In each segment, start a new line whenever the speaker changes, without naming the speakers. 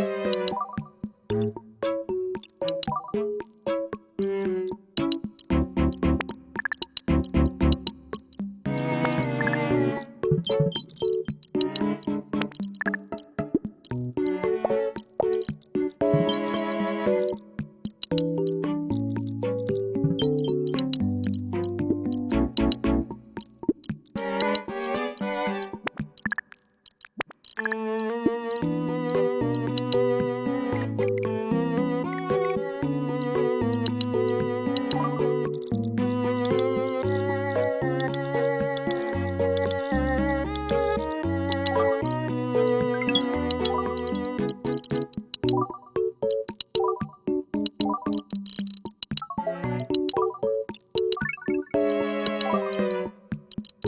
you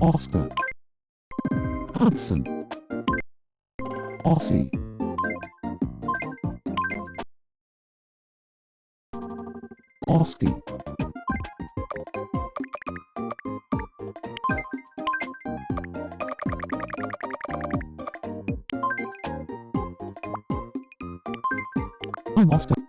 Oscar. Hudson. Aussie. Oski. I'm Oscar.